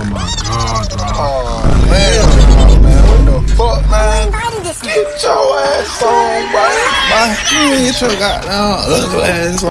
Oh my. Oh man, what the fuck, man? Get your ass on, bro. Man, you get your goddamn ugly ass.